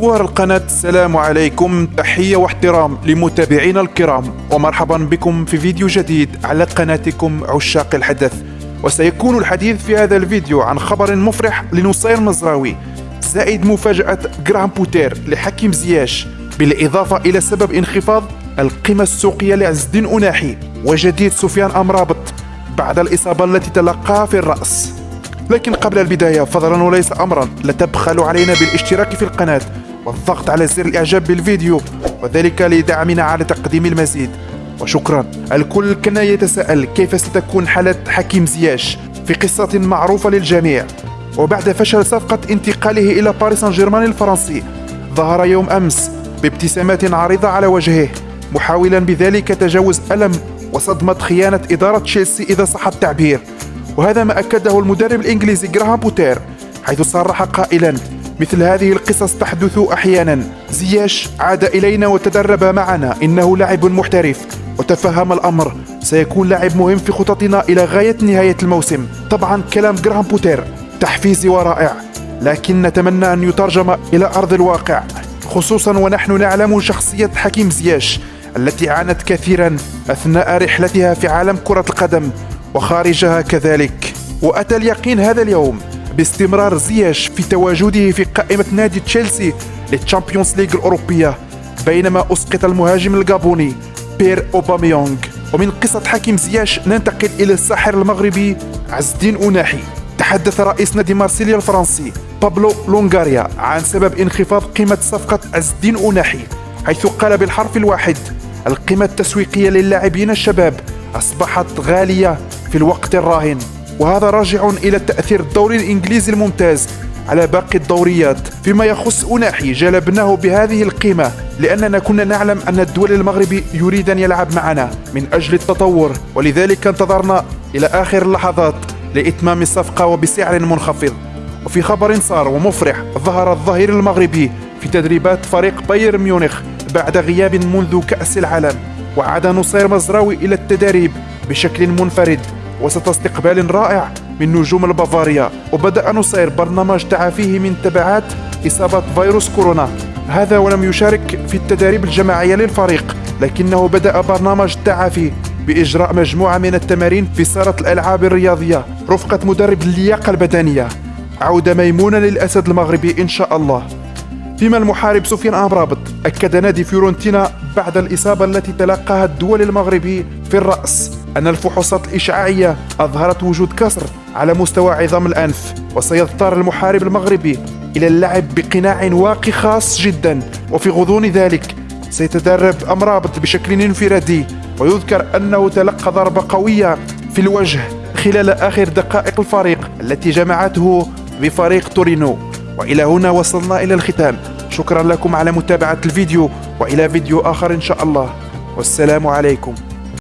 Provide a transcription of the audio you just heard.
صور القناة. السلام عليكم. تحية واحترام لمتابعينا الكرام. ومرحبا بكم في فيديو جديد على قناتكم عشاق الحدث. وسيكون الحديث في هذا الفيديو عن خبر مفرح لنصير مزراوي زائد مفاجأة جراهام بوتر لحكيم زياش. بالإضافة إلى سبب انخفاض القيمة السوقية لعز الدين أوناحي. وجديد سفيان أمرابط بعد الإصابة التي تلقاها في الرأس. لكن قبل البداية فضلا وليس أمرا لا تبخلوا علينا بالاشتراك في القناة. والضغط على زر الإعجاب بالفيديو وذلك لدعمنا على تقديم المزيد. وشكرا. الكل كان يتساءل كيف ستكون حالة حكيم زياش في قصة معروفة للجميع. وبعد فشل صفقة انتقاله إلى باريس سان جيرمان الفرنسي ظهر يوم أمس بابتسامات عريضة على وجهه. محاولا بذلك تجاوز ألم وصدمة خيانة إدارة تشيلسي إذا صح التعبير. وهذا ما أكده المدرب الإنجليزي جراهام بوتر حيث صرح قائلا مثل هذه القصص تحدث أحيانا. زياش عاد إلينا وتدرب معنا. إنه لاعب محترف. وتفهم الأمر. سيكون لاعب مهم في خططنا إلى غاية نهاية الموسم. طبعا كلام جراهام بوتر. تحفيزي ورائع. لكن نتمنى أن يترجم إلى أرض الواقع. خصوصا ونحن نعلم شخصية حكيم زياش التي عانت كثيرا أثناء رحلتها في عالم كرة القدم وخارجها كذلك. وأتى اليقين هذا اليوم. باستمرار زياش في تواجده في قائمة نادي تشيلسي لل Champions League الأوروبية بينما أسقط المهاجم الجابوني بيير أوباميانغ. ومن قصة حكيم زياش ننتقل إلى الساحر المغربي عز الدين أوناحي تحدث رئيس نادي مارسيليا الفرنسي بابلو لونغاريا عن سبب انخفاض قيمة صفقة عز الدين أوناحي حيث قال بالحرف الواحد القيمة التسويقية للاعبين الشباب أصبحت غالية في الوقت الراهن. وهذا راجع إلى تأثير الدوري الإنجليزي الممتاز على باقي الدوريات فيما يخص أناحي جلبناه بهذه القيمة لأننا كنا نعلم أن الدول المغربي يريد أن يلعب معنا من أجل التطور ولذلك انتظرنا إلى آخر اللحظات لإتمام الصفقة وبسعر منخفض. وفي خبر صار ومفرح ظهر الظهير المغربي في تدريبات فريق بايرن ميونخ بعد غياب منذ كأس العالم وعاد نصير مزراوي إلى التدريب بشكل منفرد. وسط استقبال رائع من نجوم البافاريا وبدأ نصير برنامج تعافيه من تبعات إصابة فيروس كورونا. هذا ولم يشارك في التدريب الجماعية للفريق لكنه بدأ برنامج التعافي بإجراء مجموعة من التمارين في صالة الألعاب الرياضية رفقة مدرب اللياقة البدنية. عودة ميمونة للأسد المغربي إن شاء الله. فيما المحارب سفيان أمرابط أكد نادي فيورنتينا بعد الإصابة التي تلقاها الدول المغربي في الرأس. أن الفحوصات الإشعاعية أظهرت وجود كسر على مستوى عظام الأنف وسيضطر المحارب المغربي إلى اللعب بقناع واقي خاص جدا وفي غضون ذلك سيتدرب أمرابط بشكل انفرادي. ويذكر أنه تلقى ضربة قوية في الوجه خلال آخر دقائق الفريق التي جمعته بفريق تورينو. وإلى هنا وصلنا إلى الختام. شكرا لكم على متابعة الفيديو وإلى فيديو آخر إن شاء الله. والسلام عليكم.